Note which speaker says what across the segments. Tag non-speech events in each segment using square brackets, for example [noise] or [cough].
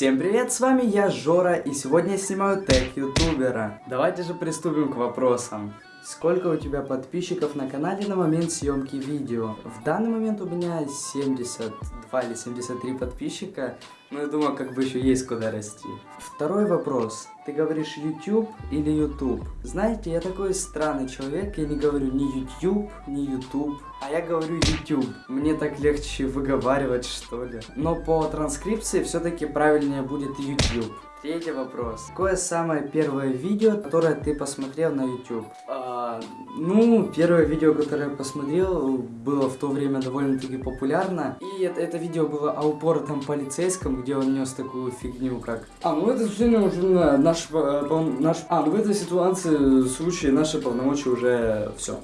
Speaker 1: Всем привет, с вами я, Жора, и сегодня я снимаю тег ютубера. Давайте же приступим к вопросам. Сколько у тебя подписчиков на канале на момент съемки видео? В данный момент у меня 72 или 73 подписчика, но я думаю, как бы еще есть куда расти. Второй вопрос. Ты говоришь YouTube или YouTube? Знаете, я такой странный человек, я не говорю ни YouTube, ни YouTube, а я говорю YouTube. Мне так легче выговаривать, что ли. Но по транскрипции все-таки правильнее будет YouTube. Третий вопрос. Какое самое первое видео, которое ты посмотрел на YouTube? А, ну, первое видео, которое я посмотрел, было в то время довольно-таки популярно. И это, это видео было о упоротом полицейском, где он нес такую фигню, как... А, ну это все уже наш, э, наш... А, ну в этой ситуации, случае, наши полномочия уже все.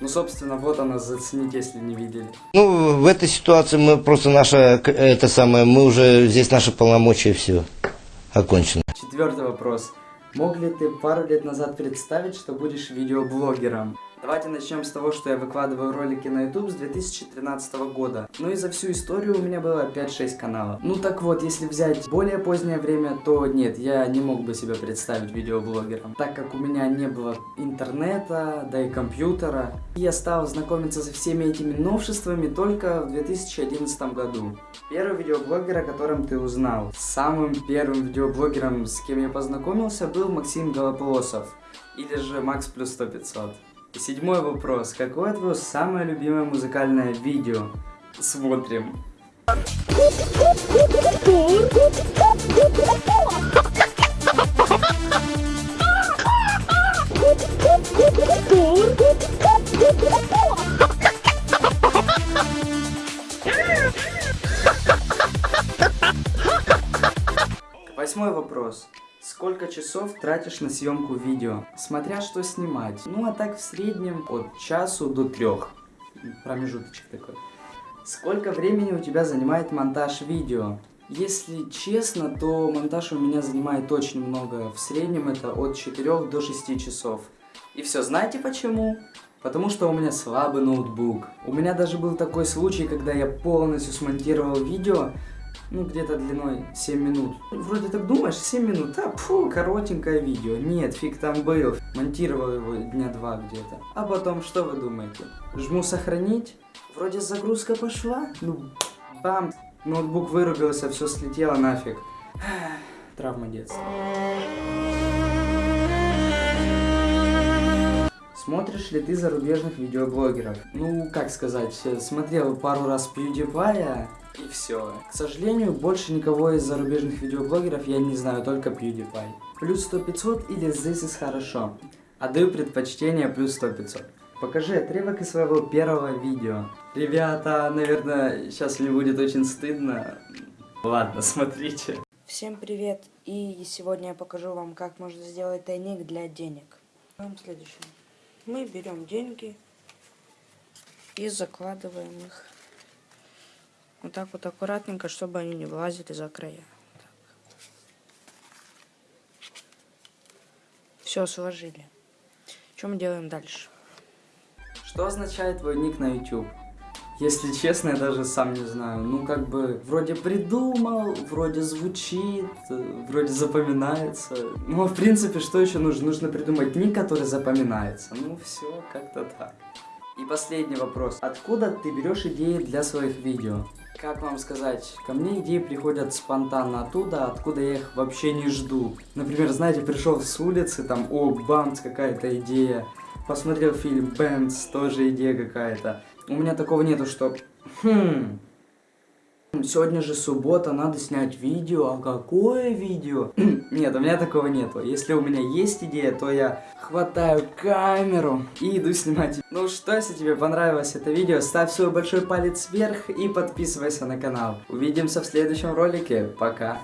Speaker 1: Ну, собственно, вот она, зацените, если не видели.
Speaker 2: Ну, в этой ситуации мы просто наша, это самое, мы уже, здесь наши полномочия, все окончено.
Speaker 1: Четвертый вопрос. Мог ли ты пару лет назад представить, что будешь видеоблогером? Давайте начнем с того, что я выкладываю ролики на YouTube с 2013 года. Ну и за всю историю у меня было 5-6 каналов. Ну так вот, если взять более позднее время, то нет, я не мог бы себя представить видеоблогером. Так как у меня не было интернета, да и компьютера. Я стал знакомиться со всеми этими новшествами только в 2011 году. Первый видеоблогер, о котором ты узнал. Самым первым видеоблогером, с кем я познакомился, был Максим Голополосов. Или же Макс плюс 100 500. Седьмой вопрос. Какое твое самое любимое музыкальное видео? Смотрим. Восьмой вопрос. Сколько часов тратишь на съемку видео? Смотря что снимать. Ну а так в среднем от часу до трех. Промежуточек такой. Сколько времени у тебя занимает монтаж видео? Если честно, то монтаж у меня занимает очень много. В среднем это от 4 до 6 часов. И все, знаете почему? Потому что у меня слабый ноутбук. У меня даже был такой случай, когда я полностью смонтировал видео, ну, где-то длиной 7 минут. Вроде так думаешь, 7 минут, а, фу, коротенькое видео. Нет, фиг там был. Монтировал его дня два где-то. А потом, что вы думаете? Жму сохранить. Вроде загрузка пошла. Ну, бам, ноутбук вырубился, все слетело нафиг. [sighs] Травма детства. Смотришь ли ты зарубежных видеоблогеров? Ну, как сказать, смотрел пару раз PewDiePie, и все. К сожалению, больше никого из зарубежных видеоблогеров я не знаю, только PewDiePie. Плюс 100 500 или This is хорошо. Отдаю предпочтение плюс 100 500. Покажи отрывок из своего первого видео. Ребята, наверное, сейчас мне будет очень стыдно. Ладно, смотрите.
Speaker 3: Всем привет! И сегодня я покажу вам, как можно сделать тайник для денег. Следующее мы берем деньги и закладываем их вот так вот аккуратненько, чтобы они не влазили за края. Все, сложили. Что мы делаем дальше?
Speaker 1: Что означает твой ник на YouTube? Если честно, я даже сам не знаю. Ну, как бы, вроде придумал, вроде звучит, вроде запоминается. Ну, а в принципе, что еще нужно? Нужно придумать ник, который запоминается. Ну, все, как-то так. И последний вопрос. Откуда ты берешь идеи для своих видео? Как вам сказать, ко мне идеи приходят спонтанно оттуда, откуда я их вообще не жду. Например, знаете, пришел с улицы, там, о, бамц, какая-то идея. Посмотрел фильм Бэмс, тоже идея какая-то. У меня такого нету, что... Хм... Сегодня же суббота, надо снять видео. А какое видео? [clears throat] Нет, у меня такого нету. Если у меня есть идея, то я хватаю камеру и иду снимать. Ну что, если тебе понравилось это видео, ставь свой большой палец вверх и подписывайся на канал. Увидимся в следующем ролике. Пока.